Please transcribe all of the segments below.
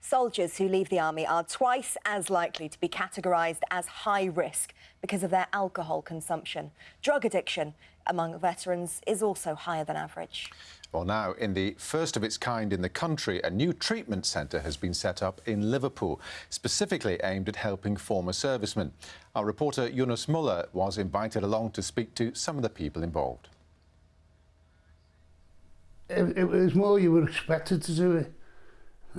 Soldiers who leave the army are twice as likely to be categorised as high risk because of their alcohol consumption. Drug addiction among veterans is also higher than average. Well, now, in the first of its kind in the country, a new treatment centre has been set up in Liverpool, specifically aimed at helping former servicemen. Our reporter Yunus Mulla was invited along to speak to some of the people involved. It, it was more you were expected to do it.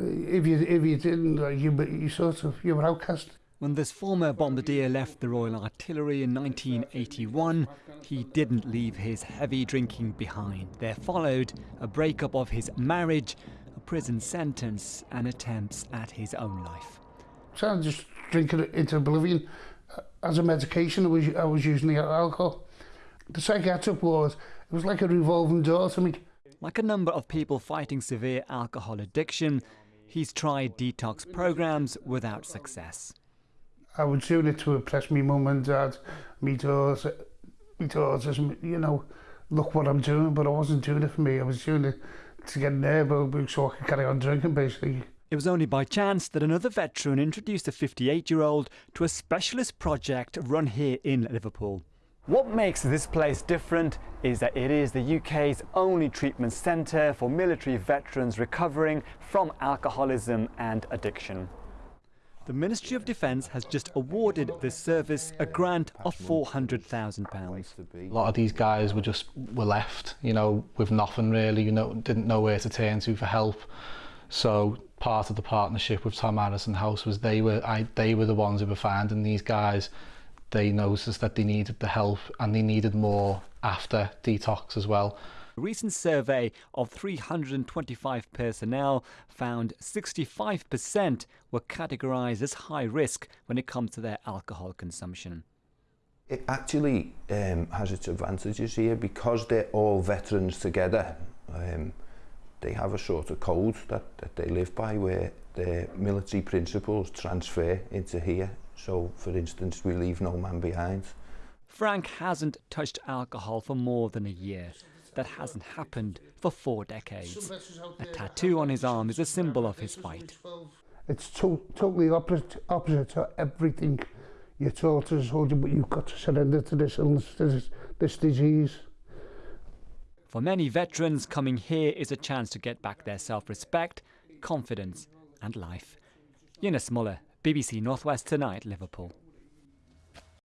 If you if you didn't, like, you you sort of you were outcast. When this former bombardier left the Royal Artillery in 1981, he didn't leave his heavy drinking behind. There followed a breakup of his marriage, a prison sentence, and attempts at his own life. So I just drinking it into oblivion. Uh, as a medication, I was, I was using the alcohol. The psychiatric ward, it was like a revolving door to me. Like a number of people fighting severe alcohol addiction, he's tried detox programs without success. I was doing it to impress me mum and dad, me daughters, me daughters, you know, look what I'm doing, but I wasn't doing it for me. I was doing it to get an airboat so I could carry on drinking, basically. It was only by chance that another veteran introduced a 58 year old to a specialist project run here in Liverpool. What makes this place different is that it is the UK's only treatment centre for military veterans recovering from alcoholism and addiction. The Ministry of Defence has just awarded this service a grant of £400,000. A lot of these guys were just were left, you know, with nothing really, you know, didn't know where to turn to for help. So part of the partnership with Tom Harrison House was they were I, they were the ones who were finding these guys. They noticed that they needed the help and they needed more after detox as well. A recent survey of 325 personnel found 65% were categorised as high risk when it comes to their alcohol consumption. It actually um, has its advantages here because they're all veterans together. Um, they have a sort of code that, that they live by where their military principles transfer into here. So, for instance, we leave no man behind. Frank hasn't touched alcohol for more than a year. That hasn't happened for four decades. A tattoo on his arm is a symbol of his fight. It's to totally opposite, opposite to everything you're taught as a soldier, but you've got to surrender to this illness, this, this disease. For many veterans, coming here is a chance to get back their self-respect, confidence and life. Yunus Mulla, BBC Northwest Tonight, Liverpool.